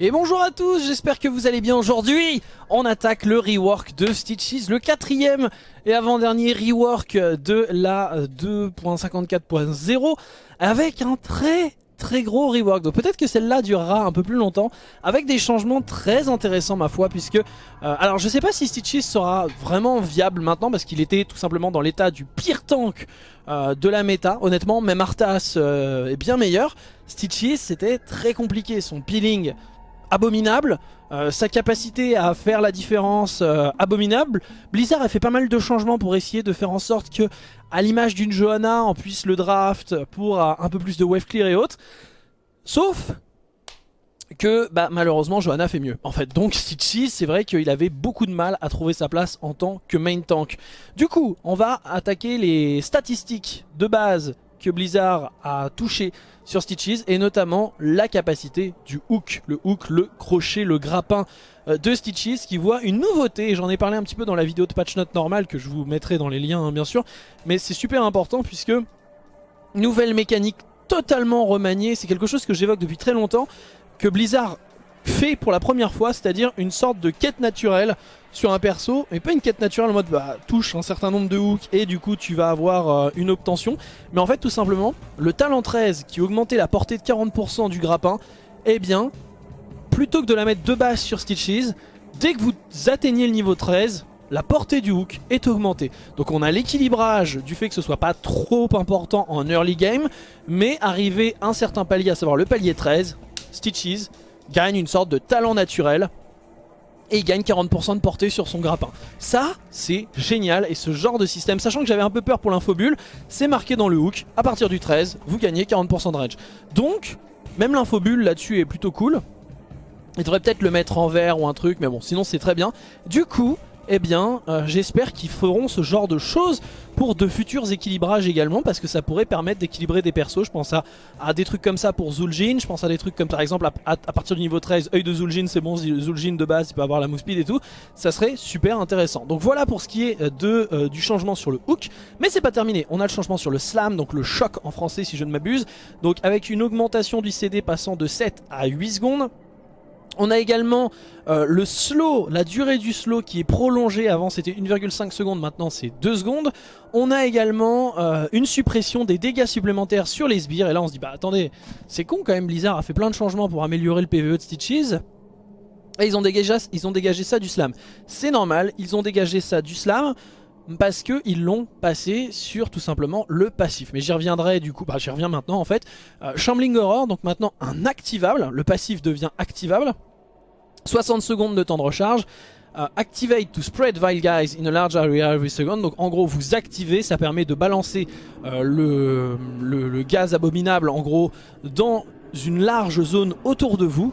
Et bonjour à tous, j'espère que vous allez bien. Aujourd'hui On attaque le rework de Stitches, le quatrième et avant-dernier rework de la 2.54.0 Avec un très très gros rework, donc peut-être que celle-là durera un peu plus longtemps Avec des changements très intéressants ma foi puisque euh, Alors je sais pas si Stitches sera vraiment viable maintenant Parce qu'il était tout simplement dans l'état du pire tank euh, de la méta. Honnêtement même Arthas euh, est bien meilleur. Stitches c'était très compliqué, son peeling abominable. Euh, sa capacité à faire la différence euh, abominable. Blizzard a fait pas mal de changements pour essayer de faire en sorte que, à l'image d'une Johanna, on puisse le draft pour euh, un peu plus de wave clear et autres. Sauf que bah, malheureusement Johanna fait mieux. En fait, donc Stitchy, c'est vrai qu'il avait beaucoup de mal à trouver sa place en tant que main tank. Du coup, on va attaquer les statistiques de base que Blizzard a touché sur Stitches et notamment la capacité du hook, le hook, le crochet, le grappin euh, de Stitches qui voit une nouveauté, j'en ai parlé un petit peu dans la vidéo de patch note normale que je vous mettrai dans les liens hein, bien sûr, mais c'est super important puisque nouvelle mécanique totalement remaniée, c'est quelque chose que j'évoque depuis très longtemps, que Blizzard fait pour la première fois, c'est-à-dire une sorte de quête naturelle sur un perso, mais pas une quête naturelle en mode bah, touche un certain nombre de hooks et du coup tu vas avoir euh, une obtention, mais en fait tout simplement le talent 13 qui augmentait la portée de 40% du grappin, eh bien plutôt que de la mettre de base sur Stitches, dès que vous atteignez le niveau 13, la portée du hook est augmentée. Donc on a l'équilibrage du fait que ce soit pas trop important en early game, mais arrivé à un certain palier, à savoir le palier 13, Stitches gagne une sorte de talent naturel et il gagne 40% de portée sur son grappin. Ça, c'est génial et ce genre de système, sachant que j'avais un peu peur pour l'infobule, c'est marqué dans le hook, à partir du 13, vous gagnez 40% de range. Donc, même l'infobule là-dessus est plutôt cool. Il devrait peut-être le mettre en vert ou un truc, mais bon, sinon c'est très bien. Du coup, eh bien euh, j'espère qu'ils feront ce genre de choses pour de futurs équilibrages également parce que ça pourrait permettre d'équilibrer des persos. Je pense à, des trucs comme ça pour Zul'jin, je pense à des trucs comme par exemple à, partir du niveau 13, œil de Zul'jin c'est bon, Zul'jin de base il peut avoir la move speed et tout, ça serait super intéressant. Donc voilà pour ce qui est euh, de, euh, du changement sur le hook, mais c'est pas terminé, on a le changement sur le slam, donc le choc en français si je ne m'abuse, donc avec une augmentation du CD passant de 7 à 8 secondes, on a également euh, le slow, la durée du slow qui est prolongée. Avant c'était 1,5 secondes, maintenant c'est 2 secondes. On a également euh, une suppression des dégâts supplémentaires sur les sbires. Et là on se dit bah attendez, c'est con quand même Blizzard a fait plein de changements pour améliorer le PvE de Stitches. Et ils ont dégagé, ça du slam. C'est normal, ils ont dégagé ça du slam parce qu'ils l'ont passé sur tout simplement le passif. Mais j'y reviendrai du coup, bah j'y reviens maintenant en fait. Euh, Shambling Horror, donc maintenant un activable, le passif devient activable. 60 secondes de temps de recharge. Uh, activate to spread vile guys in a large area every second. Donc en gros vous activez, ça permet de balancer euh, le, gaz abominable en gros dans une large zone autour de vous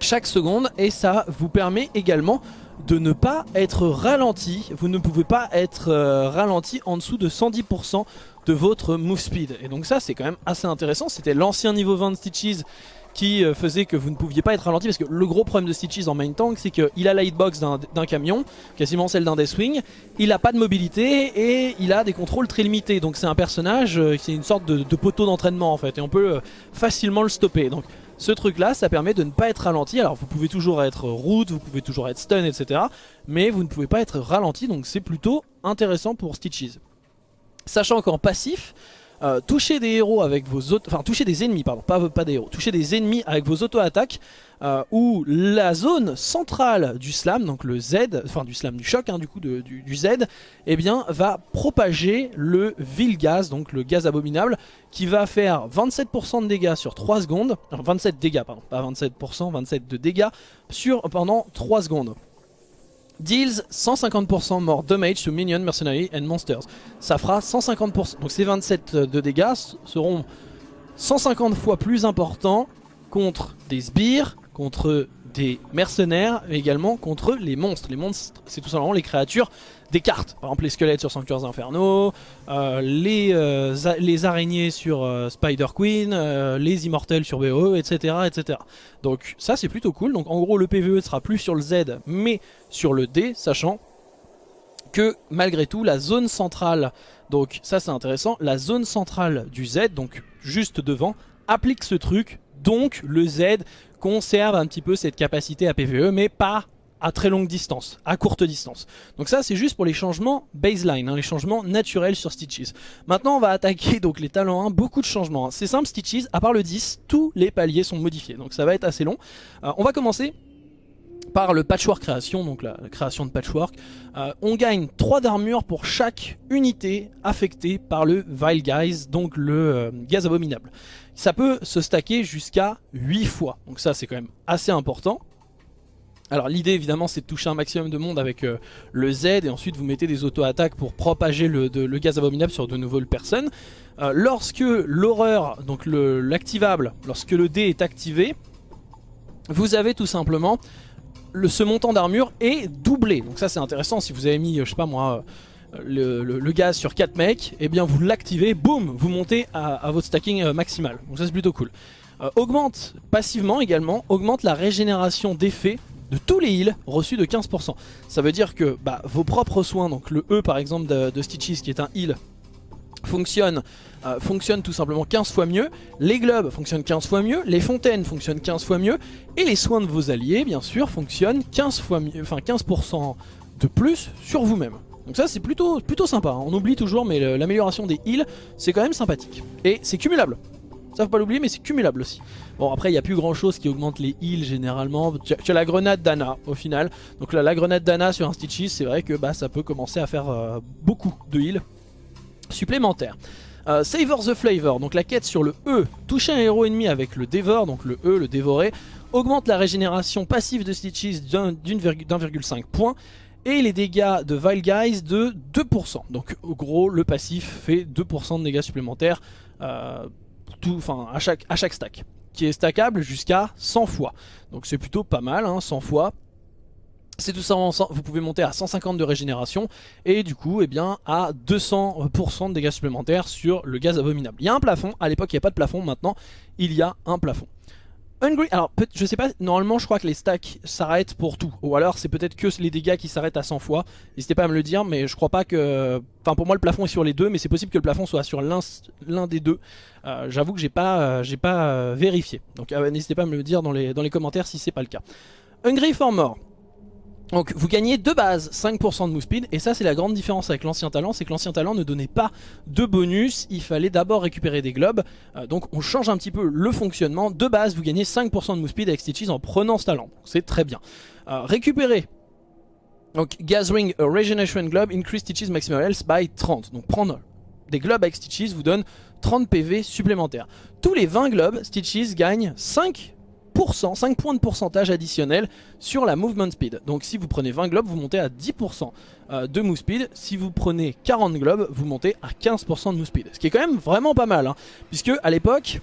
chaque seconde et ça vous permet également de ne pas être ralenti. Vous ne pouvez pas être euh, ralenti en dessous de 110% de votre move speed. Et donc ça c'est quand même assez intéressant. C'était l'ancien niveau 20 de Stitches qui euh, faisait que vous ne pouviez pas être ralenti parce que le gros problème de Stitches en main tank c'est qu'il a la hitbox d'un camion, quasiment celle d'un Deathwing, il a pas de mobilité et il a des contrôles très limités. Donc c'est un personnage, euh, c'est une sorte de, poteau d'entraînement en fait et on peut euh, facilement le stopper. Donc ce truc là ça permet de ne pas être ralenti. Alors vous pouvez toujours être root, vous pouvez toujours être stun etc mais vous ne pouvez pas être ralenti. Donc c'est plutôt intéressant pour Stitches. Sachant qu'en passif euh, toucher des héros avec vos enfin toucher des ennemis pardon, pas, pas des héros, toucher des ennemis avec vos auto-attaques euh, où la zone centrale du slam, donc le Z, enfin du slam du choc hein, du coup du, du, Z, eh bien va propager le vil gaz, donc le gaz abominable, qui va faire 27% de dégâts sur 3 secondes, enfin 27 dégâts pardon, pas 27%, 27 de dégâts sur, pendant 3 secondes. Deals 150% more damage to minions, mercenaries and monsters. Ça fera 150%. Donc ces 27 de dégâts seront 150 fois plus importants contre des sbires, contre des mercenaires, mais également contre les monstres. Les monstres, c'est tout simplement les créatures des cartes. Par exemple les squelettes sur Sanctuaires Infernaux, euh, les, euh, les araignées sur euh, Spider Queen, les immortels sur BO, etc. etc. Donc ça c'est plutôt cool. Donc en gros le PvE sera plus sur le Z mais sur le D, sachant que malgré tout la zone centrale, donc ça c'est intéressant, la zone centrale du Z, donc juste devant, applique ce truc, donc le Z conserve un petit peu cette capacité à PvE, mais pas à très longue distance, à courte distance. Donc ça c'est juste pour les changements baseline, hein, les changements naturels sur Stitches. Maintenant on va attaquer donc les talents 1, beaucoup de changements. Hein. C'est simple Stitches, à part le 10, tous les paliers sont modifiés, donc ça va être assez long. Euh, on va commencer par le patchwork création, donc la, création de patchwork. Euh, on gagne 3 d'armure pour chaque unité affectée par le Vile Guys, donc le euh, gaz abominable. Ça peut se stacker jusqu'à 8 fois, donc ça c'est quand même assez important. Alors l'idée évidemment c'est de toucher un maximum de monde avec euh, le Z et ensuite vous mettez des auto-attaques pour propager le, gaz abominable sur de nouvelles personnes. lorsque l'horreur, donc l'activable, lorsque le D est activé, vous avez tout simplement ce montant d'armure est doublé. Donc ça c'est intéressant si vous avez mis, je sais pas moi, euh, le, gaz sur 4 mecs, et eh bien vous l'activez, boum, vous montez à, votre stacking euh, maximal. Donc ça c'est plutôt cool. Euh, augmente passivement également, augmente la régénération d'effets de tous les heals reçus de 15%. Ça veut dire que bah, vos propres soins, donc le E par exemple de, Stitches qui est un heal fonctionne, euh, fonctionne tout simplement 15 fois mieux, les globes fonctionnent 15 fois mieux, les fontaines fonctionnent 15 fois mieux, et les soins de vos alliés, bien sûr, fonctionnent 15 fois mieux, enfin 15% de plus sur vous-même. Donc ça c'est plutôt, plutôt sympa, hein. on oublie toujours mais l'amélioration des heals c'est quand même sympathique. Et c'est cumulable, ça faut pas l'oublier mais c'est cumulable aussi. Bon après il n'y a plus grand chose qui augmente les heals généralement, tu as, la grenade d'Anna au final. Donc là la grenade d'Anna sur un Stitches c'est vrai que bah, ça peut commencer à faire euh, beaucoup de heals supplémentaire. Euh, Savor the Flavor, donc la quête sur le E, toucher un héros ennemi avec le Dévore, donc le E, le dévorer, augmente la régénération passive de Stitches d'1,5 point et les dégâts de Vile Guys de 2%. Donc au gros, le passif fait 2% de dégâts supplémentaires euh, tout, à, chaque, à chaque stack, qui est stackable jusqu'à 100 fois. Donc c'est plutôt pas mal, 100 hein, fois. C'est tout ça, vous pouvez monter à 150 de régénération et du coup eh bien, à 200% de dégâts supplémentaires sur le gaz abominable. Il y a un plafond, à l'époque il n'y a pas de plafond, maintenant il y a un plafond. Hungry, alors je sais pas, normalement je crois que les stacks s'arrêtent pour tout, ou alors c'est peut-être que les dégâts qui s'arrêtent à 100 fois, n'hésitez pas à me le dire, mais je crois pas que... Enfin pour moi le plafond est sur les deux, mais c'est possible que le plafond soit sur l'un des deux, euh, j'avoue que j'ai pas, euh, pas euh, vérifié, donc n'hésitez pas à me le dire dans les, dans les commentaires si c'est pas le cas. Hungry for more, donc vous gagnez de base 5% de move speed et ça c'est la grande différence avec l'ancien talent, c'est que l'ancien talent ne donnait pas de bonus, il fallait d'abord récupérer des globes, euh, donc on change un petit peu le fonctionnement, de base vous gagnez 5% de move speed avec Stitches en prenant ce talent, c'est très bien. Euh, récupérer, donc gathering a regeneration globe increase Stitches maximum health by 30, donc prendre des globes avec Stitches vous donne 30 PV supplémentaires. Tous les 20 globes, Stitches gagne 5 5 points de pourcentage additionnel sur la movement speed. Donc si vous prenez 20 globes, vous montez à 10% euh, de move speed. Si vous prenez 40 globes, vous montez à 15% de move speed. Ce qui est quand même vraiment pas mal, hein, puisque à l'époque,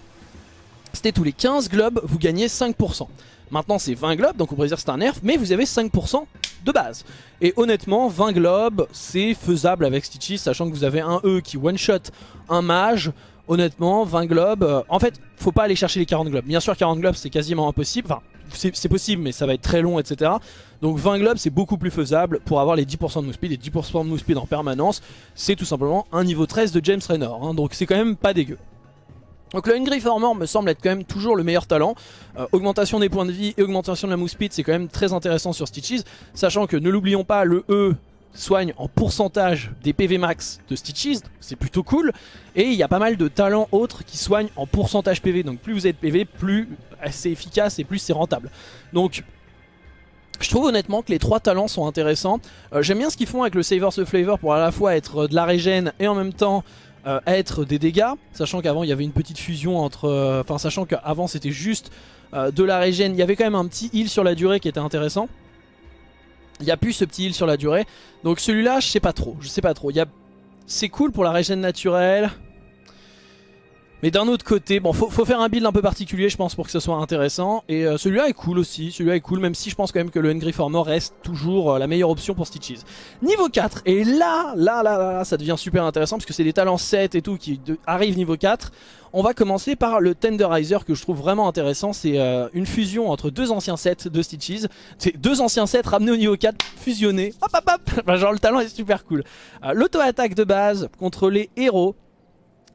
c'était tous les 15 globes, vous gagnez 5%. Maintenant c'est 20 globes, donc on pourrait dire c'est un nerf, mais vous avez 5% de base. Et honnêtement, 20 globes, c'est faisable avec Stitches, sachant que vous avez un E qui one-shot un mage, honnêtement, 20 globes, euh, en fait, faut pas aller chercher les 40 globes. Bien sûr, 40 globes, c'est quasiment impossible. Enfin, c'est possible, mais ça va être très long, etc. Donc 20 globes, c'est beaucoup plus faisable pour avoir les 10% de move speed. Et 10% de move speed en permanence, c'est tout simplement un niveau 13 de James Raynor. Hein. donc c'est quand même pas dégueu. Donc le Hungry Farmer me semble être quand même toujours le meilleur talent. Euh, augmentation des points de vie et augmentation de la move speed, c'est quand même très intéressant sur Stitches. Sachant que, ne l'oublions pas, le E soigne en pourcentage des PV max de Stitches, c'est plutôt cool. Et il y a pas mal de talents autres qui soignent en pourcentage PV, donc plus vous êtes PV, plus c'est efficace et plus c'est rentable. Donc je trouve honnêtement que les trois talents sont intéressants. Euh, j'aime bien ce qu'ils font avec le Savor the Flavor pour à la fois être de la régène et en même temps euh, être des dégâts. Sachant qu'avant il y avait une petite fusion entre... Euh, enfin sachant qu'avant c'était juste de la régène. Il y avait quand même un petit heal sur la durée qui était intéressant. Il n'y a plus ce petit heal sur la durée. Donc celui-là, je sais pas trop. Je sais pas trop. A... C'est cool pour la régène naturelle. Mais d'un autre côté, bon, faut, faire un build un peu particulier, je pense, pour que ce soit intéressant. Et euh, celui-là est cool aussi, celui-là est cool, même si je pense quand même que le Hungry for More reste toujours euh, la meilleure option pour Stitches. Niveau 4, et là, là, là, là, ça devient super intéressant, parce que c'est des talents 7 et tout qui arrivent niveau 4. On va commencer par le Tenderizer que je trouve vraiment intéressant. C'est euh, une fusion entre deux anciens sets de Stitches. C'est deux anciens sets ramenés au niveau 4, fusionnés. Hop hop hop Genre le talent est super cool. L'auto-attaque de base contre les héros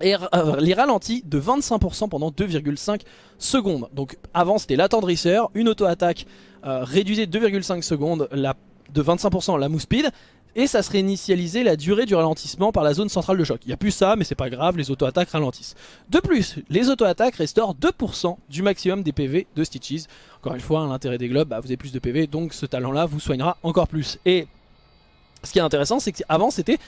et euh, les ralentit de 25% pendant 2,5 secondes. Donc avant c'était l'attendrisseur, une auto-attaque euh, réduisait de 2,5 secondes la, de 25% la move speed et ça serait initialisé la durée du ralentissement par la zone centrale de choc. Il n'y a plus ça mais c'est pas grave, les auto-attaques ralentissent. De plus, les auto-attaques restaurent 2% du maximum des PV de Stitches. Encore une fois, l'intérêt des globes, bah, vous avez plus de PV donc ce talent là vous soignera encore plus. Ce qui est intéressant, c'est qu'avant c'était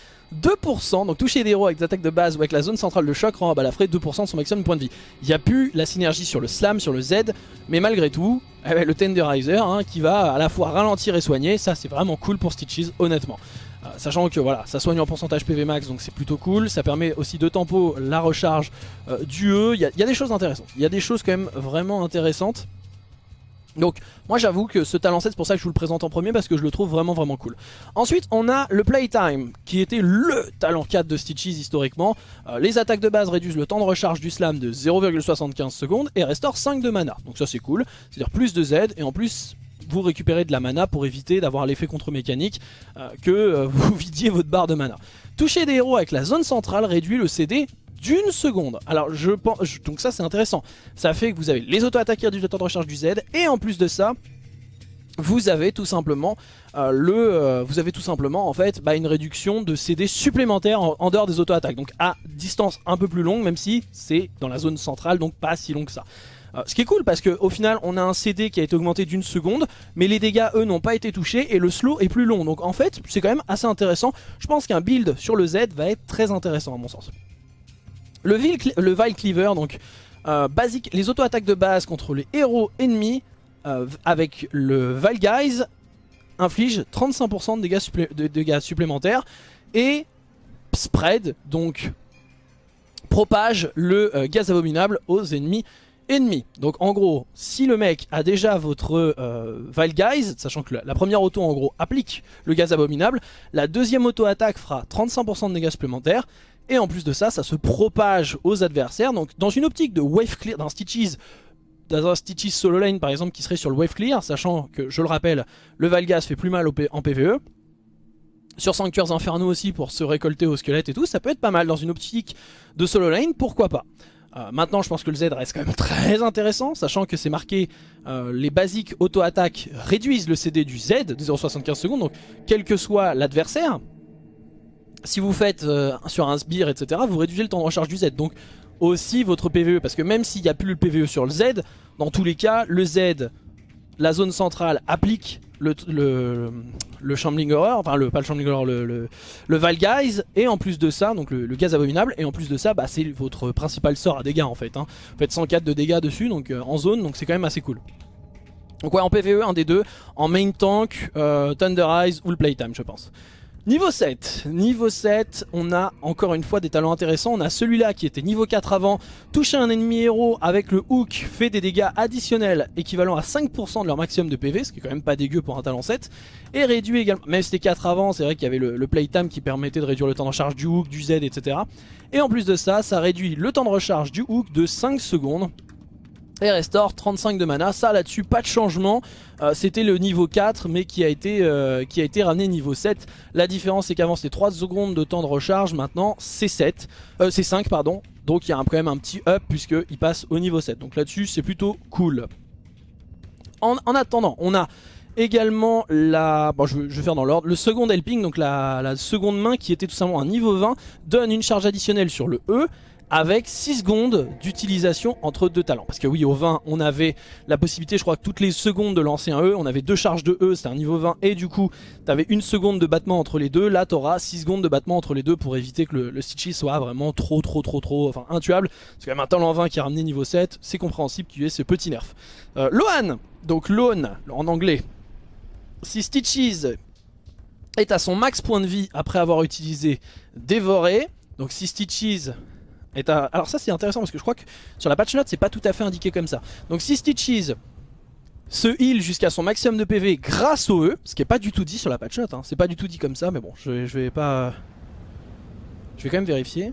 2%, donc toucher des héros avec des attaques de base ou avec la zone centrale de choc rend à Balafré 2% de son maximum de points de vie. Il n'y a plus la synergie sur le slam, sur le Z, mais malgré tout, eh ben, le Tenderizer hein, qui va à la fois ralentir et soigner, ça c'est vraiment cool pour Stitches honnêtement. Euh, sachant que voilà, ça soigne en pourcentage PV max donc c'est plutôt cool, ça permet aussi de tempo la recharge euh, du E, il y, y, a des choses intéressantes, il y a des choses quand même vraiment intéressantes. Donc moi j'avoue que ce talent 7 c'est pour ça que je vous le présente en premier parce que je le trouve vraiment vraiment cool. Ensuite on a le Playtime qui était le talent 4 de Stitches historiquement. Euh, les attaques de base réduisent le temps de recharge du slam de 0,75 secondes et restaurent 5 de mana. Donc ça c'est cool, c'est-à-dire plus de Z et en plus vous récupérez de la mana pour éviter d'avoir l'effet contre-mécanique euh, que euh, vous vidiez votre barre de mana. Toucher des héros avec la zone centrale réduit le CD d'une seconde. Alors je pense, donc ça c'est intéressant. Ça fait que vous avez les auto-attaqueurs du temps de recharge du Z et en plus de ça, vous avez tout simplement euh, le, euh, vous avez tout simplement en fait bah, une réduction de CD supplémentaire en, dehors des auto-attaques. Donc à distance un peu plus longue, même si c'est dans la zone centrale, donc pas si long que ça. Euh, ce qui est cool parce qu'au final on a un CD qui a été augmenté d'une seconde mais les dégâts eux n'ont pas été touchés et le slow est plus long donc en fait c'est quand même assez intéressant je pense qu'un build sur le Z va être très intéressant à mon sens le, le Vile Cleaver, donc euh, basique, les auto-attaques de base contre les héros ennemis euh, avec le Vile Guys inflige 35% de dégâts, supplémentaires et spread, donc propage le euh, gaz abominable aux ennemis ennemis. Donc en gros, si le mec a déjà votre Vile Guys, sachant que la, première auto en gros applique le gaz abominable, la deuxième auto-attaque fera 35% de dégâts supplémentaires et en plus de ça, ça se propage aux adversaires. Donc dans une optique de wave clear, d'un Stitches dans un Stitches solo lane par exemple qui serait sur le wave clear, sachant que, je le rappelle, le Valgas fait plus mal en PvE. Sur Sanctuaires Infernaux aussi pour se récolter au squelette et tout, ça peut être pas mal dans une optique de solo lane, pourquoi pas. Euh, maintenant je pense que le Z reste quand même très intéressant, sachant que c'est marqué euh, les basiques auto-attaque réduisent le CD du Z de 0,75 secondes, donc quel que soit l'adversaire, si vous faites euh, sur un sbire, etc., vous réduisez le temps de recharge du Z. Donc aussi votre PVE, parce que même s'il n'y a plus le PVE sur le Z, dans tous les cas, le Z, la zone centrale applique le, le, Shambling Horror, enfin le, pas le Shambling Horror, le, le, et en plus de ça, donc le, gaz abominable, et en plus de ça, bah, c'est votre principal sort à dégâts en fait. Hein. Vous faites 104 de dégâts dessus, donc euh, en zone, donc c'est quand même assez cool. Donc ouais, en PVE, un des deux, en main tank, euh, Thunder Eyes ou le Playtime je pense. Niveau 7, niveau 7, on a encore une fois des talents intéressants. On a celui-là qui était niveau 4 avant, toucher un ennemi héros avec le hook fait des dégâts additionnels équivalents à 5% de leur maximum de PV, ce qui est quand même pas dégueu pour un talent 7. Et réduit également, même si c'était 4 avant, c'est vrai qu'il y avait le, le, playtime qui permettait de réduire le temps de recharge du hook, du Z, etc. Et en plus de ça, ça réduit le temps de recharge du hook de 5 secondes et restore 35 de mana. Ça là-dessus, pas de changement. Euh, c'était le niveau 4 mais qui a, été, euh, qui a été ramené niveau 7. La différence c'est qu'avant c'était 3 secondes de temps de recharge, maintenant c'est 7. Euh, c'est 5 pardon. Donc il y a quand même un petit up puisqu'il passe au niveau 7. Donc là-dessus c'est plutôt cool. En, attendant, on a également la... Bon je, vais faire dans l'ordre. Le second helping, donc la, la seconde main qui était tout simplement un niveau 20, donne une charge additionnelle sur le E avec 6 secondes d'utilisation entre deux talents. Parce que oui, au 20, on avait la possibilité, je crois que toutes les secondes de lancer un E, on avait deux charges de E, c'était un niveau 20, et du coup, t'avais une seconde de battement entre les deux. Là, t'auras 6 secondes de battement entre les deux pour éviter que le, le soit vraiment trop, trop, trop, trop, enfin, intuable. C'est quand même un talent 20 qui a ramené niveau 7, c'est compréhensible qu'il y ait ce petit nerf. Euh, Lohan, donc Lohan, en anglais. Si Stitches est à son max point de vie après avoir utilisé Dévoré, donc si Stitches alors ça c'est intéressant parce que je crois que sur la patch note c'est pas tout à fait indiqué comme ça. Donc si Stitches se heal jusqu'à son maximum de PV grâce au E, ce qui est pas du tout dit sur la patch note, hein. c'est pas du tout dit comme ça mais bon je, vais pas... Je vais quand même vérifier.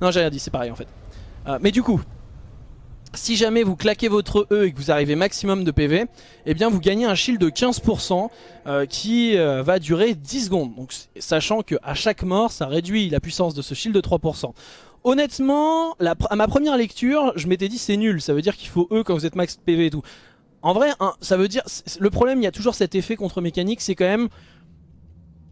Non j'ai rien dit, c'est pareil en fait. Euh, mais du coup, si jamais vous claquez votre E et que vous arrivez maximum de PV, eh bien vous gagnez un shield de 15% euh, qui euh, va durer 10 secondes. Donc, sachant qu'à chaque mort, ça réduit la puissance de ce shield de 3%. Honnêtement, à ma première lecture, je m'étais dit c'est nul, ça veut dire qu'il faut E quand vous êtes max PV et tout. En vrai, ça veut dire... Le problème, il y a toujours cet effet contre-mécanique, c'est quand même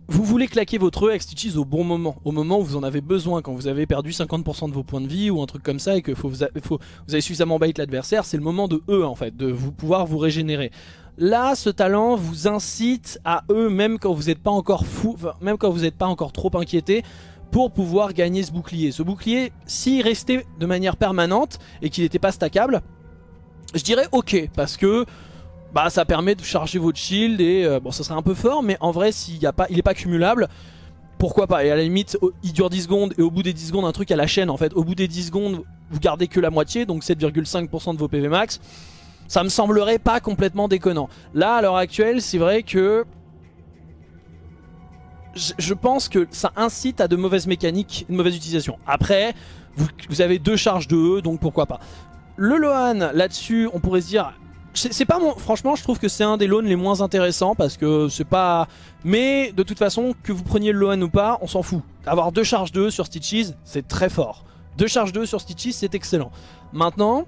vous voulez claquer votre E avec Stitches au bon moment, au moment où vous en avez besoin, quand vous avez perdu 50% de vos points de vie ou un truc comme ça et que faut vous, avez suffisamment bait l'adversaire, c'est le moment de E en fait, de vous pouvoir vous régénérer. Là, ce talent vous incite à E même quand vous n'êtes pas encore fou, même quand vous n'êtes pas encore trop inquiété, pour pouvoir gagner ce bouclier. Ce bouclier, s'il restait de manière permanente et qu'il n'était pas stackable, je dirais ok, parce que bah ça permet de charger votre shield et euh, bon ça serait un peu fort mais en vrai s'il y a pas, il pas cumulable pourquoi pas? Et à la limite il dure 10 secondes et au bout des 10 secondes un truc à la chaîne en fait au bout des 10 secondes vous gardez que la moitié donc 7,5% de vos PV max ça me semblerait pas complètement déconnant là à l'heure actuelle c'est vrai que je pense que ça incite à de mauvaises mécaniques, une mauvaise utilisation. Après, vous, vous avez deux charges de E, donc pourquoi pas. Le Lohan, là-dessus, on pourrait se dire, c'est pas mon... Franchement, je trouve que c'est un des loans les moins intéressants parce que c'est pas... Mais de toute façon, que vous preniez le Lohan ou pas, on s'en fout. Avoir deux charges 2 sur Stitches, c'est très fort. Deux charges 2 sur Stitches, c'est excellent. Maintenant,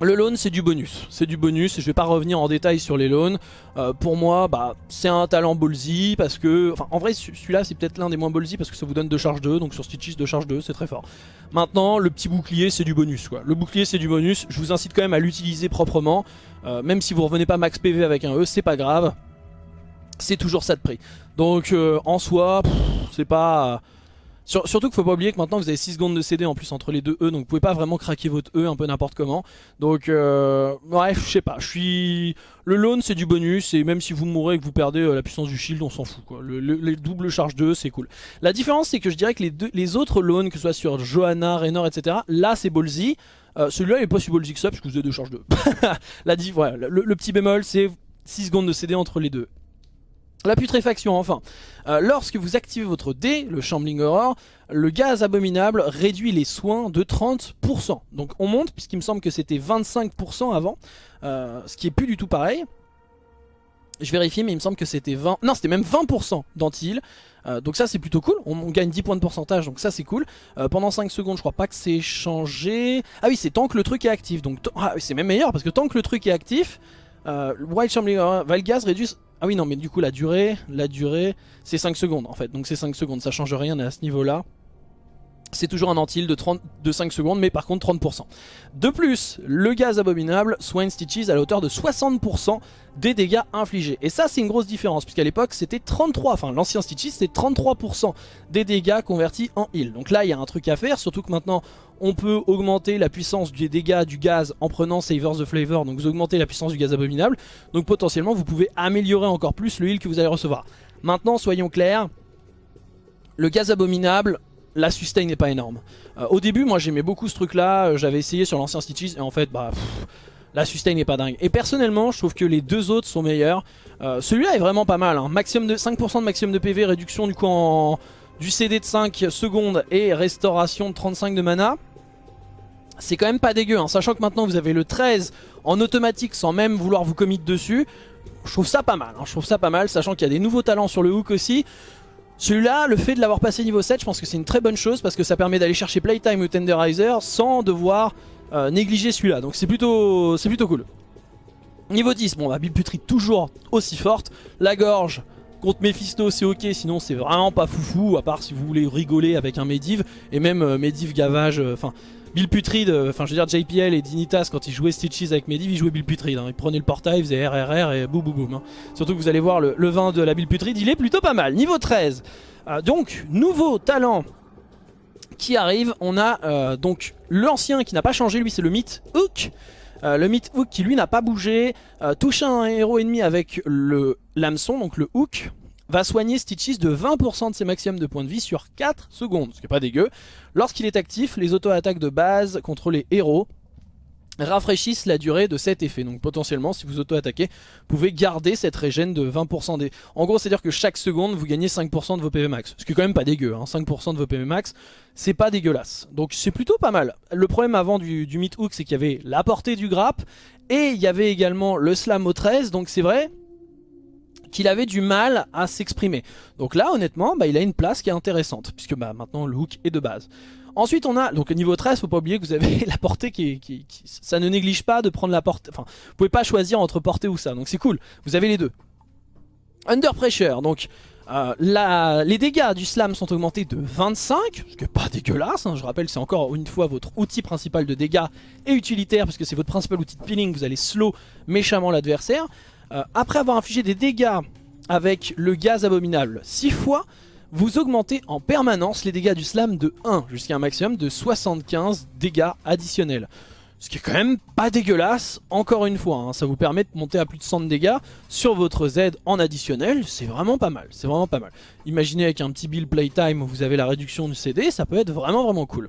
le loan c'est du bonus, c'est du bonus je vais pas revenir en détail sur les loans. Euh, pour moi, bah, c'est un talent ballsy parce que... Enfin, en vrai, celui-là c'est peut-être l'un des moins ballsy parce que ça vous donne deux charges 2, donc sur Stitches 2 charges 2, c'est très fort. Maintenant, le petit bouclier c'est du bonus quoi. Le bouclier c'est du bonus, je vous incite quand même à l'utiliser proprement. Euh, même si vous revenez pas max PV avec un E, c'est pas grave. C'est toujours ça de prix. Donc euh, en soi, c'est pas surtout qu'il faut pas oublier que maintenant vous avez 6 secondes de CD en plus entre les deux E, donc vous pouvez pas vraiment craquer votre E un peu n'importe comment. Donc euh, bref, je sais pas, je suis... Le loan c'est du bonus, et même si vous mourrez et que vous perdez euh, la puissance du shield, on s'en fout quoi. Le, les doubles charges de E c'est cool. La différence c'est que je dirais que les, autres loans, que ce soit sur Johanna, Raynor, etc., là c'est ballsy. Euh, celui-là il est pas si ballsy que ça parce que vous avez deux charges de E. La, le, le petit bémol c'est 6 secondes de CD entre les deux. La putréfaction enfin. Euh, lorsque vous activez votre dé, le Shambling Horror, le gaz abominable réduit les soins de 30%. Donc on monte, puisqu'il me semble que c'était 25% avant, euh, ce qui est plus du tout pareil. Je vérifie, mais il me semble que c'était 20... Non, c'était même 20% d'anti euh, donc ça c'est plutôt cool, on, gagne 10 points de pourcentage donc ça c'est cool Pendant 5 secondes je crois pas que c'est changé Ah oui c'est tant que le truc est actif donc ah, c'est même meilleur parce que tant que le truc est actif White Shambling Horror, Valgaz réduit ah oui non mais du coup la durée, la durée c'est 5 secondes en fait. Donc c'est 5 secondes, ça change rien à ce niveau là. C'est toujours un antil de, 30, de 5 secondes mais par contre 30%. De plus, le gaz abominable soigne Stitches à la hauteur de 60% des dégâts infligés. Et ça c'est une grosse différence puisqu'à l'époque c'était 33, enfin l'ancien Stitches c'était 33% des dégâts convertis en heal. Donc là il y a un truc à faire, surtout que maintenant on peut augmenter la puissance des dégâts du gaz en prenant Savers the Flavor, donc vous augmentez la puissance du gaz abominable, donc potentiellement vous pouvez améliorer encore plus le heal que vous allez recevoir. Maintenant soyons clairs, le gaz abominable, la sustain n'est pas énorme. Euh, au début moi j'aimais beaucoup ce truc là, euh, j'avais essayé sur l'ancien Stitches et en fait bah... la sustain n'est pas dingue. Et personnellement, je trouve que les deux autres sont meilleurs. Euh, celui-là est vraiment pas mal. Hein. Maximum de 5% de maximum de PV, réduction du coup en du CD de 5 secondes et restauration de 35 de mana c'est quand même pas dégueu, hein. sachant que maintenant vous avez le 13 en automatique sans même vouloir vous commit dessus. Je trouve ça pas mal, hein. je trouve ça pas mal, sachant qu'il y a des nouveaux talents sur le hook aussi. Celui-là, le fait de l'avoir passé niveau 7, je pense que c'est une très bonne chose parce que ça permet d'aller chercher Playtime ou Tenderizer sans devoir euh, négliger celui-là. Donc c'est plutôt, plutôt cool. Niveau 10, bon, bah, Putrid toujours aussi forte. La gorge, contre Mephisto c'est ok sinon c'est vraiment pas foufou à part si vous voulez rigoler avec un Mediv et même euh, Mediv gavage euh, enfin Bill Putrid, euh, enfin je veux dire JPL et Dinitas quand ils jouaient Stitches avec Mediv, ils jouaient Bill Putrid. Hein. Ils prenaient le portail, ils faisaient RRR et boum boum boum. Hein. Surtout que vous allez voir le, vin de la Bill Putrid, il est plutôt pas mal. Niveau 13. Euh, donc, nouveau talent qui arrive. On a euh, donc l'ancien qui n'a pas changé, lui c'est le mythe Hook. le mythe Hook qui lui n'a pas bougé. touche un héros ennemi avec le l'hameçon, donc le Hook va soigner Stitches de 20% de ses maximums de points de vie sur 4 secondes, ce qui est pas dégueu. Lorsqu'il est actif, les auto-attaques de base contre les héros rafraîchissent la durée de cet effet. Donc potentiellement, si vous auto-attaquez, vous pouvez garder cette régène de 20% des... En gros, c'est-à-dire que chaque seconde, vous gagnez 5% de vos PV max. Ce qui est quand même pas dégueu, hein. 5% de vos PV max, c'est pas dégueulasse. Donc c'est plutôt pas mal. Le problème avant du, du mid hook, c'est qu'il y avait la portée du grappe, et il y avait également le slam au 13, donc c'est vrai qu'il avait du mal à s'exprimer. Donc là, honnêtement, bah, il a une place qui est intéressante, puisque bah, maintenant le hook est de base. Ensuite on a, donc au niveau 13, faut pas oublier que vous avez la portée qui, ça ne néglige pas de prendre la portée, enfin vous pouvez pas choisir entre portée ou ça, donc c'est cool, vous avez les deux. Under Pressure, donc euh, les dégâts du slam sont augmentés de 25, ce qui n'est pas dégueulasse, hein. je rappelle c'est encore une fois votre outil principal de dégâts et utilitaire, parce que c'est votre principal outil de peeling, vous allez slow méchamment l'adversaire. Euh, après avoir infligé des dégâts avec le gaz abominable 6 fois, vous augmentez en permanence les dégâts du slam de 1 jusqu'à un maximum de 75 dégâts additionnels. Ce qui est quand même pas dégueulasse, encore une fois, hein. ça vous permet de monter à plus de 100 dégâts sur votre Z en additionnel, c'est vraiment pas mal, c'est vraiment pas mal. Imaginez avec un petit build playtime où vous avez la réduction du CD, ça peut être vraiment vraiment cool.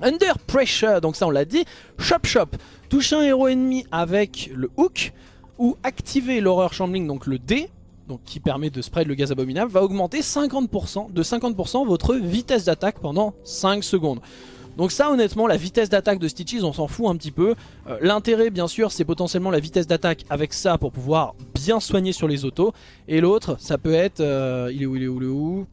Under Pressure, donc ça on l'a dit, Chop Chop, touche un héros ennemi avec le hook, ou activer l'horreur shambling, donc le D, donc qui permet de spread le gaz abominable, va augmenter 50%, de 50% votre vitesse d'attaque pendant 5 secondes. Donc ça honnêtement la vitesse d'attaque de Stitches on s'en fout un petit peu. Euh, l'intérêt bien sûr c'est potentiellement la vitesse d'attaque avec ça pour pouvoir bien soigner sur les autos. Et l'autre ça peut être... Euh, il est où il est où il est où?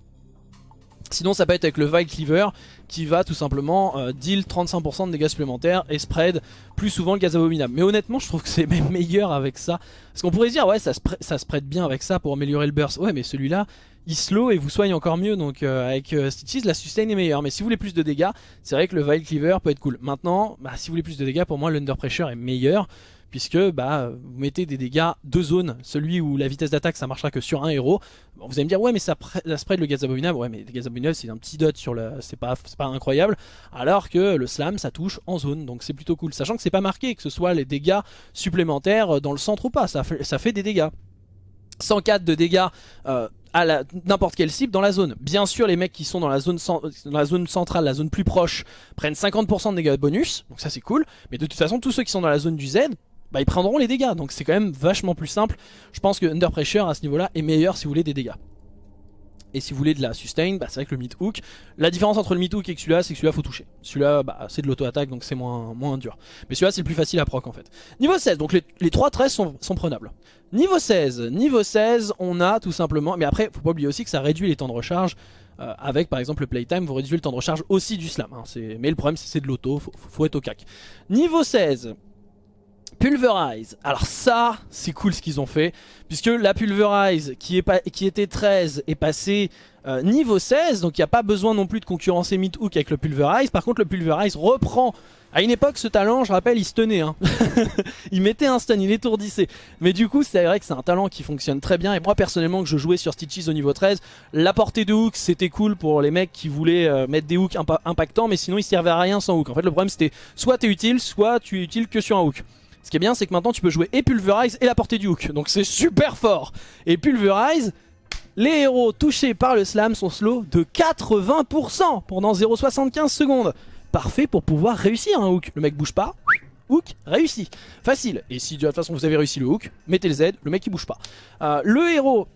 Sinon ça peut être avec le Vile Cleaver qui va tout simplement euh, deal 35% de dégâts supplémentaires et spread plus souvent le gaz abominable. Mais honnêtement je trouve que c'est même meilleur avec ça. Parce qu'on pourrait se dire ouais ça, spread bien avec ça pour améliorer le burst. Ouais mais celui-là il slow et vous soigne encore mieux. Donc euh, avec euh, Stitches la sustain est meilleure. Mais si vous voulez plus de dégâts, c'est vrai que le Vile Cleaver peut être cool. Maintenant, bah, si vous voulez plus de dégâts, pour moi l'Under Pressure est meilleur puisque bah, vous mettez des dégâts de zone, celui où la vitesse d'attaque ça marchera que sur un héros. vous allez me dire ouais mais ça, spread le gaz abominable, ouais mais le gaz abominable c'est un petit dot sur le, c'est pas, pas incroyable, alors que le slam ça touche en zone, donc c'est plutôt cool, sachant que c'est pas marqué que ce soit les dégâts supplémentaires dans le centre ou pas, ça fait, ça fait des dégâts. 104 de dégâts euh, à n'importe quelle cible dans la zone. Bien sûr, les mecs qui sont dans la zone, dans la zone centrale, la zone plus proche, prennent 50% de dégâts bonus, donc ça c'est cool. Mais de toute façon, tous ceux qui sont dans la zone du Z, bah, ils prendront les dégâts. Donc c'est quand même vachement plus simple. Je pense que Under Pressure à ce niveau-là est meilleur si vous voulez des dégâts. Et si vous voulez de la sustain, bah c'est vrai que le mid hook, la différence entre le mid hook et celui-là, c'est que celui-là faut toucher. Celui-là, bah, c'est de l'auto-attaque, donc c'est moins, moins dur. Mais celui-là, c'est le plus facile à proc en fait. Niveau 16, donc les, les 3 13 sont, prenables. Niveau 16, niveau 16, on a tout simplement, mais après, faut pas oublier aussi que ça réduit les temps de recharge. Euh, avec par exemple le playtime, vous réduisez le temps de recharge aussi du slam. Hein. Mais le problème, c'est de l'auto, faut, faut être au cac. Niveau 16, Pulverize. Alors ça, c'est cool ce qu'ils ont fait. Puisque la Pulverize, qui, était 13, est passée euh, niveau 16. Donc il n'y a pas besoin non plus de concurrencer Mid-Hook avec le Pulverize. Par contre, le Pulverize reprend... À une époque, ce talent, je rappelle, il se tenait. Hein. il mettait un stun, il étourdissait. Mais du coup, c'est vrai que c'est un talent qui fonctionne très bien. Et moi, personnellement, que je jouais sur Stitches au niveau 13, la portée de hook, c'était cool pour les mecs qui voulaient euh, mettre des hooks impactants. Mais sinon, il servait à rien sans hook. En fait, le problème, c'était soit t'es utile, soit tu es utile que sur un hook. Ce qui est bien, c'est que maintenant tu peux jouer et Pulverize et la portée du hook. Donc c'est super fort. Et Pulverize, les héros touchés par le slam sont slow de 80% pendant 0,75 secondes. Parfait pour pouvoir réussir un hook. Le mec bouge pas, hook réussi. Facile. Et si de toute façon vous avez réussi le hook, mettez le Z, le mec il bouge pas. Euh, le héros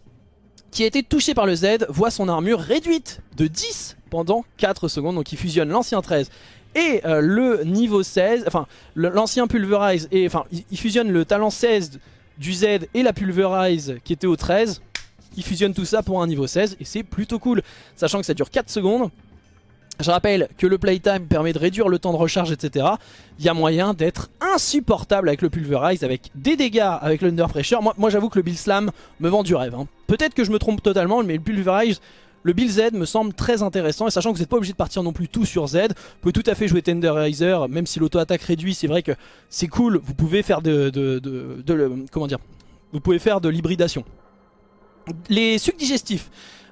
qui a été touché par le Z voit son armure réduite de 10 pendant 4 secondes. Donc il fusionne l'ancien 13 et euh, le niveau 16, enfin l'ancien Pulverize, et enfin il, fusionne le talent 16 du Z et la Pulverize qui était au 13, il fusionne tout ça pour un niveau 16 et c'est plutôt cool, sachant que ça dure 4 secondes. Je rappelle que le playtime permet de réduire le temps de recharge, etc. Il y a moyen d'être insupportable avec le Pulverize, avec des dégâts avec l'Under Pressure. Moi, j'avoue que le Bill Slam me vend du rêve. Hein. Peut-être que je me trompe totalement, mais le Pulverize, le build Z me semble très intéressant et sachant que vous n'êtes pas obligé de partir non plus tout sur Z, vous pouvez tout à fait jouer Tenderizer, même si l'auto-attaque réduit, c'est vrai que c'est cool, vous pouvez faire de, comment dire, vous pouvez faire de l'hybridation. Les sucs digestifs,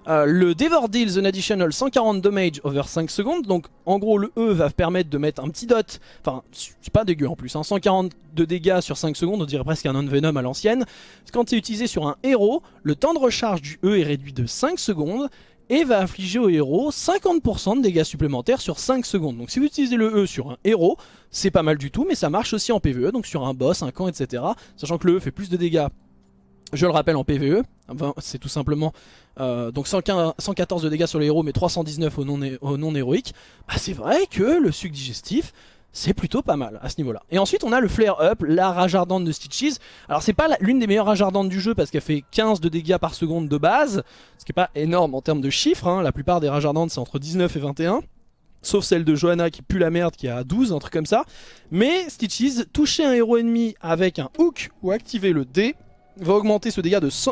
euh, le Devour deals an additional 140 damage over 5 secondes. Donc en gros le E va permettre de mettre un petit dot. Enfin c'est pas dégueu en plus. Hein, 140 de dégâts sur 5 secondes. On dirait presque un non-venom à l'ancienne. Quand c'est utilisé sur un héros, le temps de recharge du E est réduit de 5 secondes. Et va infliger au héros 50% de dégâts supplémentaires sur 5 secondes. Donc si vous utilisez le E sur un héros, c'est pas mal du tout, mais ça marche aussi en PvE, donc sur un boss, un camp, etc. Sachant que le E fait plus de dégâts, je le rappelle, en PvE, c'est tout simplement euh, donc 114 de dégâts sur les héros, mais 319 au non, héroïque. Bah c'est vrai que le suc digestif, c'est plutôt pas mal à ce niveau là. Et ensuite on a le flare up, la rage ardente de Stitches. Alors c'est pas l'une des meilleures rages ardentes du jeu parce qu'elle fait 15 de dégâts par seconde de base, ce qui est pas énorme en termes de chiffres, hein. la plupart des rages ardentes c'est entre 19 et 21. Sauf celle de Johanna qui pue la merde qui a 12, un truc comme ça. Mais Stitches, toucher un héros ennemi avec un hook ou activer le D va augmenter ce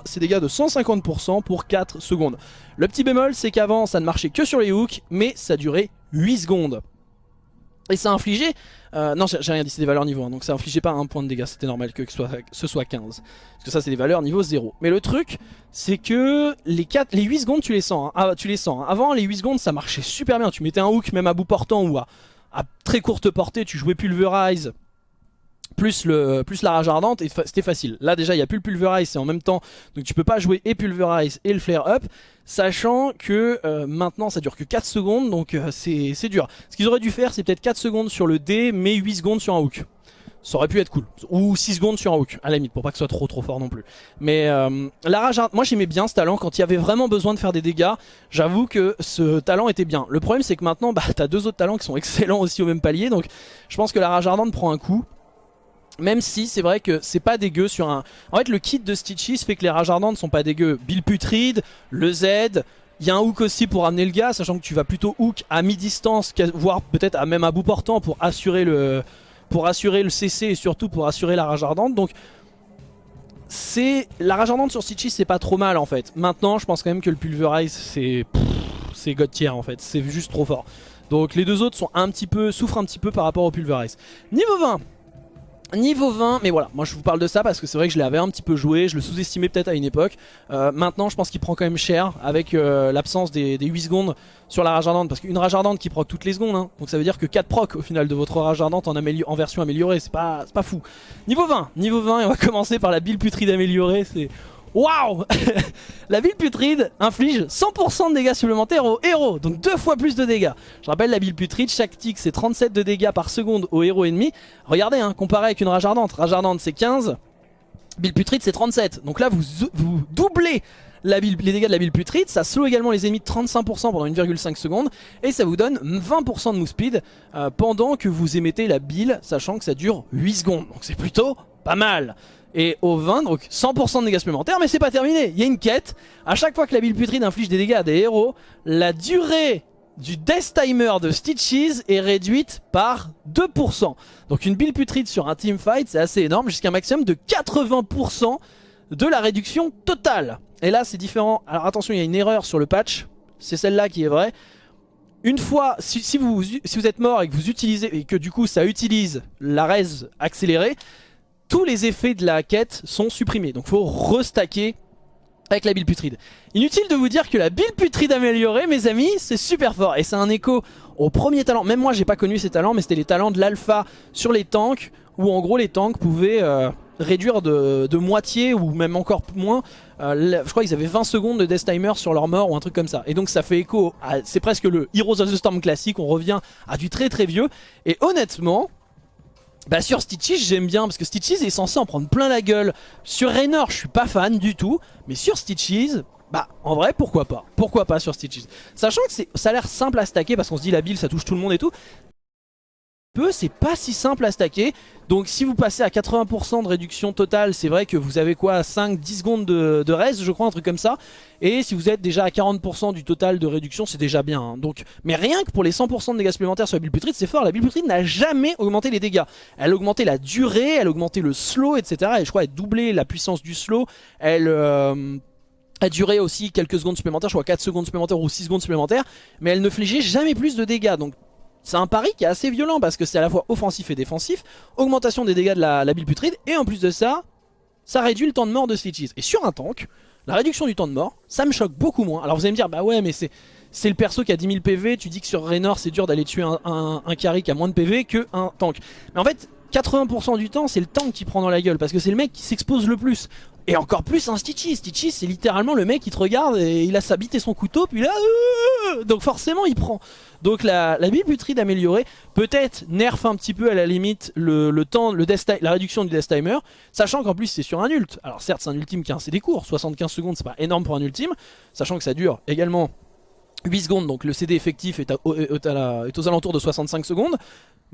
ses dégâts de 150% pour 4 secondes. Le petit bémol c'est qu'avant ça ne marchait que sur les hooks mais ça durait 8 secondes. Et ça infligeait... Euh, non, j'ai rien dit, c'est des valeurs niveau 1. Donc ça infligeait pas un point de dégâts. C'était normal que, ce soit 15. Parce que ça, c'est des valeurs niveau 0. Mais le truc, c'est que les, 4, les 8 secondes, tu les sens. Hein. Ah, tu les sens. Hein. Avant, les 8 secondes, ça marchait super bien. Tu mettais un hook même à bout portant ou à, à très courte portée. Tu jouais Pulverize plus, le, plus la rage ardente et c'était facile. Là déjà il n'y a plus le pulverize, c'est en même temps, donc tu peux pas jouer et pulverize et le flare up, sachant que euh, maintenant ça dure que 4 secondes, donc euh, c'est dur. Ce qu'ils auraient dû faire c'est peut-être 4 secondes sur le D, mais 8 secondes sur un hook. Ça aurait pu être cool. Ou 6 secondes sur un hook, à la limite, pour pas que ce soit trop trop fort non plus. Mais euh, la rage ardente, moi j'aimais bien ce talent quand il y avait vraiment besoin de faire des dégâts. J'avoue que ce talent était bien. Le problème c'est que maintenant, bah, t'as deux autres talents qui sont excellents aussi au même palier, donc je pense que la rage ardente prend un coup. Même si c'est vrai que c'est pas dégueu sur un... En fait le kit de Stitches fait que les rages ardentes sont pas dégueux. Bill Putride, le Z, il y a un hook aussi pour amener le gars, sachant que tu vas plutôt hook à mi-distance, voire peut-être à même à bout portant pour assurer le pour assurer le CC et surtout pour assurer la rage ardente. Donc c'est la rage ardente sur Stitches c'est pas trop mal en fait. Maintenant je pense quand même que le Pulverize c'est c'est god tier en fait, c'est juste trop fort. Donc les deux autres sont un petit peu souffrent un petit peu par rapport au Pulverize. Niveau 20 Niveau 20, mais voilà, moi je vous parle de ça parce que c'est vrai que je l'avais un petit peu joué, je le sous-estimais peut-être à une époque. Euh, maintenant je pense qu'il prend quand même cher avec euh, l'absence des, 8 secondes sur la rage ardente. Parce qu'une rage ardente qui proc toutes les secondes, hein. donc ça veut dire que 4 proc au final de votre rage ardente en, version améliorée, c'est pas, pas fou. Niveau 20, niveau 20 et on va commencer par la build putride améliorée, c'est... Waouh La ville putride inflige 100% de dégâts supplémentaires aux héros, donc deux fois plus de dégâts. Je rappelle la ville putride, chaque tic c'est 37 de dégâts par seconde aux héros ennemis. Regardez, hein, comparé avec une rage ardente, rage ardente c'est 15, Bill putride c'est 37. Donc là vous, vous doublez les dégâts de la ville putride, ça slow également les ennemis de 35% pendant 1,5 secondes et ça vous donne 20% de move speed euh, pendant que vous émettez la bile, sachant que ça dure 8 secondes. Donc c'est plutôt pas mal. Et au 20, donc 100% de dégâts supplémentaires, mais c'est pas terminé. Il y a une quête. À chaque fois que la bile putride inflige des dégâts à des héros, la durée du Death Timer de Stitches est réduite par 2%. Donc une bile putride sur un teamfight, c'est assez énorme, jusqu'à un maximum de 80% de la réduction totale. Et là, c'est différent. Alors attention, il y a une erreur sur le patch. C'est celle-là qui est vraie. Une fois, si, vous, si vous êtes mort et que vous utilisez et que du coup ça utilise la res accélérée, tous les effets de la quête sont supprimés. Donc faut restacker avec la bile putride. Inutile de vous dire que la bile putride améliorée, mes amis, c'est super fort. Et c'est un écho au premier talent. Même moi, j'ai pas connu ces talents, mais c'était les talents de l'alpha sur les tanks, où en gros les tanks pouvaient euh, réduire de, moitié, ou même encore moins. Euh, je crois qu'ils avaient 20 secondes de death timer sur leur mort, ou un truc comme ça. Et donc ça fait écho, c'est presque le Heroes of the Storm classique, on revient à du très très vieux. Et honnêtement, bah sur Stitches j'aime bien parce que Stitches est censé en prendre plein la gueule. Sur Raynor je suis pas fan du tout Mais sur Stitches bah en vrai pourquoi pas. Pourquoi pas sur Stitches. Sachant que ça a l'air simple à stacker parce qu'on se dit la build ça touche tout le monde et tout peu, c'est pas si simple à stacker. Donc si vous passez à 80% de réduction totale, c'est vrai que vous avez quoi 5-10 secondes de, reste, je crois, un truc comme ça. Et si vous êtes déjà à 40% du total de réduction, c'est déjà bien. Hein. Donc, mais rien que pour les 100% de dégâts supplémentaires sur la bulle putride, c'est fort. La bulle putride n'a jamais augmenté les dégâts. Elle a augmenté la durée, elle a augmenté le slow, etc. Et je crois elle a doublé la puissance du slow. Elle... Euh, a duré aussi quelques secondes supplémentaires, je crois 4 secondes supplémentaires ou 6 secondes supplémentaires, mais elle ne flégeait jamais plus de dégâts. Donc c'est un pari qui est assez violent parce que c'est à la fois offensif et défensif, augmentation des dégâts de la, la bile putride, et en plus de ça, ça réduit le temps de mort de Stitches. Et sur un tank, la réduction du temps de mort, ça me choque beaucoup moins. Alors vous allez me dire, bah ouais, mais c'est le perso qui a 10 000 PV, tu dis que sur Raynor c'est dur d'aller tuer un, un, carry qui a moins de PV que un tank. Mais en fait, 80% du temps, c'est le tank qui prend dans la gueule parce que c'est le mec qui s'expose le plus. Et encore plus un Stitchy. Stitchy, c'est littéralement le mec qui te regarde et il a sa bite et son couteau, puis là, euh, donc forcément il prend. Donc la, la putride améliorée, peut-être nerf un petit peu à la limite le, temps, la réduction du death timer, sachant qu'en plus c'est sur un ult. Alors certes c'est un ultime qui a un CD court, 75 secondes c'est pas énorme pour un ultime, sachant que ça dure également 8 secondes, donc le CD effectif est aux alentours de 65 secondes,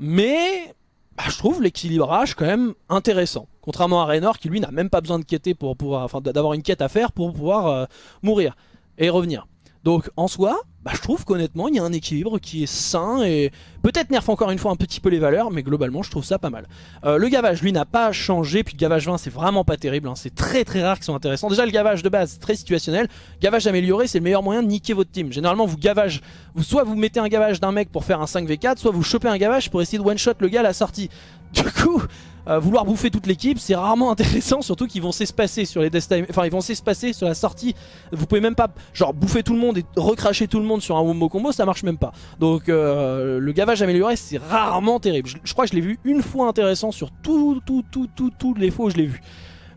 mais bah, je trouve l'équilibrage quand même intéressant. Contrairement à Raynor qui lui n'a même pas besoin de quêter pour pouvoir, enfin d'avoir une quête à faire pour pouvoir euh, mourir et revenir. Donc en soi, bah, je trouve qu'honnêtement il y a un équilibre qui est sain et peut-être nerf encore une fois un petit peu les valeurs mais globalement je trouve ça pas mal. Euh, le gavage lui n'a pas changé puis le gavage 20 c'est vraiment pas terrible, hein. c'est très très rare qu'ils sont intéressants. Déjà le gavage de base très situationnel, gavage amélioré c'est le meilleur moyen de niquer votre team. Généralement vous gavage, soit vous mettez un gavage d'un mec pour faire un 5v4 soit vous chopez un gavage pour essayer de one shot le gars à la sortie. Du coup euh, vouloir bouffer toute l'équipe, c'est rarement intéressant, surtout qu'ils vont s'espacer sur les death time, enfin ils vont s'espacer sur la sortie. Vous pouvez même pas, genre bouffer tout le monde et recracher tout le monde sur un wombo combo, ça marche même pas. Donc euh, le gavage amélioré, c'est rarement terrible. Je, crois que je l'ai vu une fois intéressant sur tout, tout, tout, tout, tous les fois où je l'ai vu.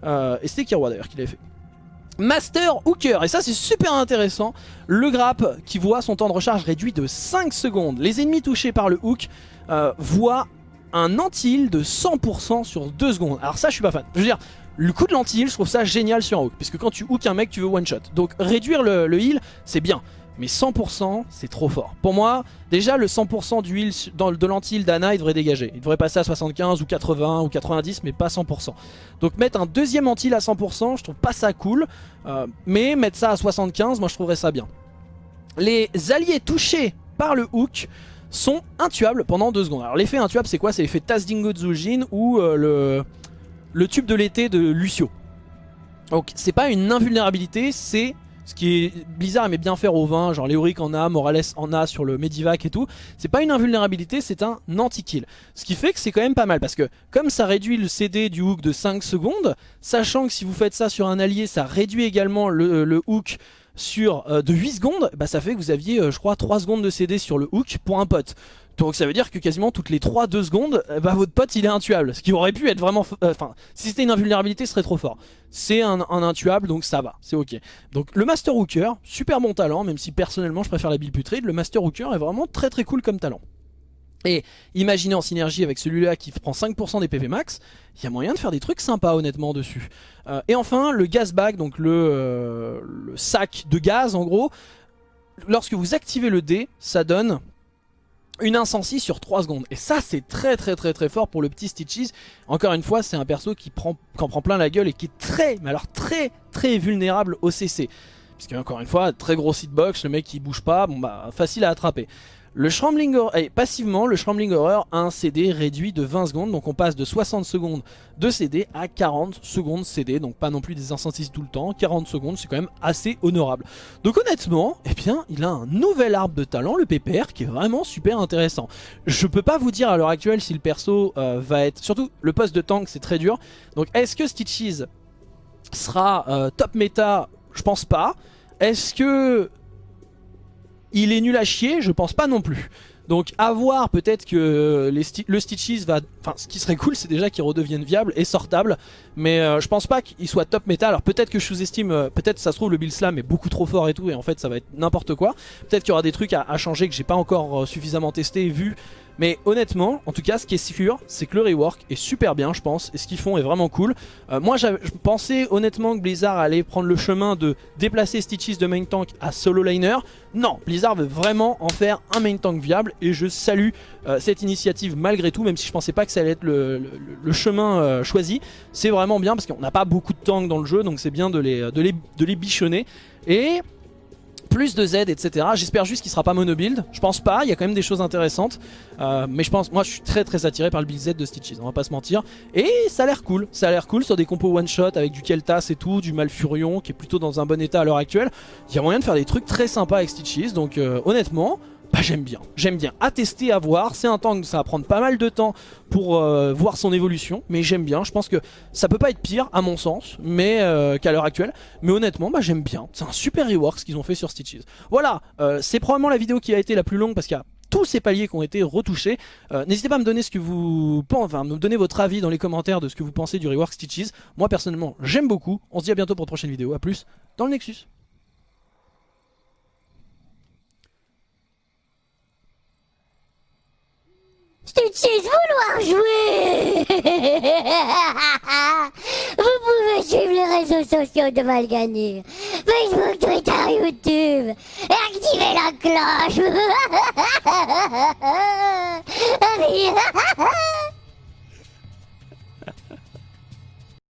Euh, et c'était Kirwa d'ailleurs qui l'avait fait. Master Hooker, et ça c'est super intéressant, le grappe qui voit son temps de recharge réduit de 5 secondes. Les ennemis touchés par le hook voient un anti-heal de 100% sur 2 secondes. Alors ça je suis pas fan. Je veux dire, le coup de l'anti-heal je trouve ça génial sur un hook. Puisque quand tu hook un mec tu veux one shot. Donc réduire le, heal c'est bien. Mais 100% c'est trop fort. Pour moi, déjà le 100% du heal dans, de l'anti-heal d'Ana il devrait dégager. Il devrait passer à 75 ou 80 ou 90 mais pas 100%. Donc mettre un deuxième anti-heal à 100% je trouve pas ça cool. Euh, mais mettre ça à 75 moi je trouverais ça bien. Les alliés touchés par le hook sont intuables pendant 2 secondes. Alors l'effet intuable c'est quoi? C'est l'effet Tazdingo Zujin ou euh, le, le tube de l'été de Lucio. Donc c'est pas une invulnérabilité, c'est ce qui est Blizzard aimait bien faire au vin, genre Léoric en a, Morales en a sur le Medivac et tout. C'est pas une invulnérabilité, c'est un anti-kill. Ce qui fait que c'est quand même pas mal parce que comme ça réduit le CD du hook de 5 secondes, sachant que si vous faites ça sur un allié, ça réduit également le, le hook sur euh, de 8 secondes, bah ça fait que vous aviez euh, je crois 3 secondes de CD sur le hook pour un pote. Donc ça veut dire que quasiment toutes les 3-2 secondes, euh, bah votre pote il est intuable. Ce qui aurait pu être vraiment... Enfin, si c'était une invulnérabilité, ce serait trop fort. C'est un, intuable, donc ça va, c'est ok. Donc le Master Hooker, super bon talent, même si personnellement je préfère la build putride, le Master Hooker est vraiment très très cool comme talent. Et imaginez en synergie avec celui-là qui prend 5% des PV max, il y a moyen de faire des trucs sympas honnêtement dessus. Euh, et enfin le gas bag, donc euh, le, sac de gaz en gros, lorsque vous activez le dé, ça donne une incensie sur 3 secondes. Et ça c'est très très très très fort pour le petit Stitches. Encore une fois c'est un perso qui, prend, qui en prend plein la gueule et qui est très, mais alors très très vulnérable au CC. Puisque encore une fois, très gros hitbox, le mec qui bouge pas, bah facile à attraper. Le Shrombling Horror, eh, passivement, le Shrombling Horror a un CD réduit de 20 secondes, donc on passe de 60 secondes de CD à 40 secondes CD, donc pas non plus des incensies tout le temps, 40 secondes c'est quand même assez honorable. Donc honnêtement, eh bien, il a un nouvel arbre de talent, le PPR, qui est vraiment super intéressant. Je peux pas vous dire à l'heure actuelle si le perso euh, va être... Surtout, le poste de tank c'est très dur, donc est-ce que Stitches sera euh, top méta? Je pense pas. Est-ce que il est nul à chier, je pense pas non plus. Donc à voir peut-être que le Stitches va... Enfin ce qui serait cool c'est déjà qu'il redevienne viable et sortable. Mais euh, je pense pas qu'il soit top méta. Alors peut-être que je sous-estime... Euh, peut-être ça se trouve le build slam est beaucoup trop fort et tout. Et en fait ça va être n'importe quoi. Peut-être qu'il y aura des trucs à, changer que j'ai pas encore euh, suffisamment testé et vu. Mais honnêtement, en tout cas, ce qui est sûr, c'est que le rework est super bien, je pense, et ce qu'ils font est vraiment cool. Euh, moi, je pensais honnêtement que Blizzard allait prendre le chemin de déplacer Stitches de main tank à solo liner. Non, Blizzard veut vraiment en faire un main tank viable, et je salue euh, cette initiative malgré tout, même si je pensais pas que ça allait être le, chemin euh, choisi. C'est vraiment bien, parce qu'on n'a pas beaucoup de tanks dans le jeu, donc c'est bien de les, de, les, de les bichonner. Et plus de Z, etc. J'espère juste qu'il sera pas mono build. Je pense pas, il y a quand même des choses intéressantes. Euh, mais je pense, moi je suis très très attiré par le build Z de Stitches, on va pas se mentir. Et ça a l'air cool, ça a l'air cool sur des compos one shot avec du Keltas et tout, du Malfurion qui est plutôt dans un bon état à l'heure actuelle. Il y a moyen de faire des trucs très sympas avec Stitches, donc euh, honnêtement, bah, j'aime bien, j'aime bien. À tester, à voir, c'est un tank, ça va prendre pas mal de temps pour euh, voir son évolution, mais j'aime bien, je pense que ça peut pas être pire à mon sens, mais euh, qu'à l'heure actuelle, mais honnêtement, bah j'aime bien, c'est un super rework ce qu'ils ont fait sur Stitches. Voilà, euh, c'est probablement la vidéo qui a été la plus longue parce qu'il y a tous ces paliers qui ont été retouchés. N'hésitez pas à me donner ce que vous pensez. enfin, me donner votre avis dans les commentaires de ce que vous pensez du rework Stitches. Moi personnellement, j'aime beaucoup. On se dit à bientôt pour une prochaine vidéo. À plus dans le Nexus. je sais vouloir jouer Vous pouvez suivre les réseaux sociaux de Malganir, Facebook, Twitter, YouTube, et activer la cloche.